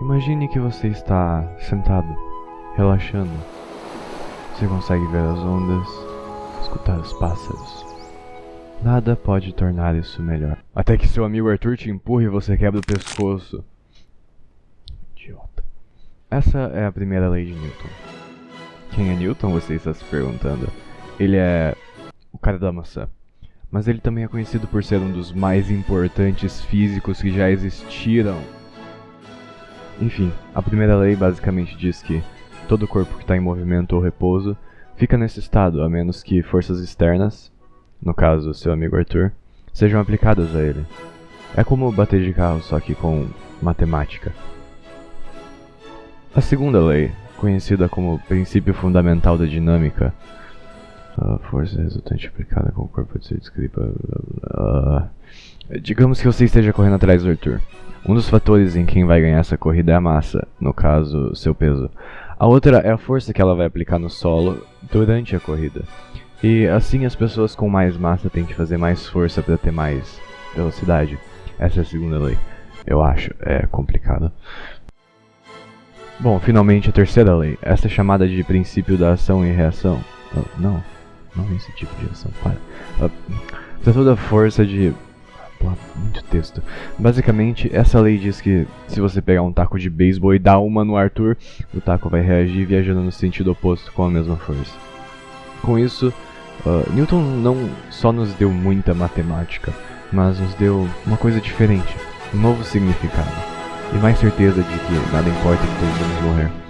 Imagine que você está sentado, relaxando. Você consegue ver as ondas, escutar os pássaros. Nada pode tornar isso melhor. Até que seu amigo Arthur te empurre e você quebra o pescoço. Idiota. Essa é a primeira lei de Newton. Quem é Newton, você está se perguntando? Ele é o cara da maçã. Mas ele também é conhecido por ser um dos mais importantes físicos que já existiram. Enfim, a primeira lei basicamente diz que todo corpo que está em movimento ou repouso fica nesse estado, a menos que forças externas, no caso seu amigo Arthur, sejam aplicadas a ele. É como bater de carro, só que com matemática. A segunda lei, conhecida como princípio fundamental da dinâmica, a força resultante aplicada com o corpo de ser descrita. Uh, digamos que você esteja correndo atrás do Arthur. Um dos fatores em quem vai ganhar essa corrida é a massa, no caso, seu peso. A outra é a força que ela vai aplicar no solo durante a corrida. E assim as pessoas com mais massa têm que fazer mais força para ter mais velocidade. Essa é a segunda lei. Eu acho, é complicado. Bom, finalmente a terceira lei. Essa é chamada de princípio da ação e reação. Não, não esse tipo de ação, para. Uh, toda a força de muito texto. Basicamente, essa lei diz que se você pegar um taco de beisebol e dar uma no Arthur, o taco vai reagir viajando no sentido oposto com a mesma força. Com isso, uh, Newton não só nos deu muita matemática, mas nos deu uma coisa diferente, um novo significado, e mais certeza de que nada importa que todos vamos morrer.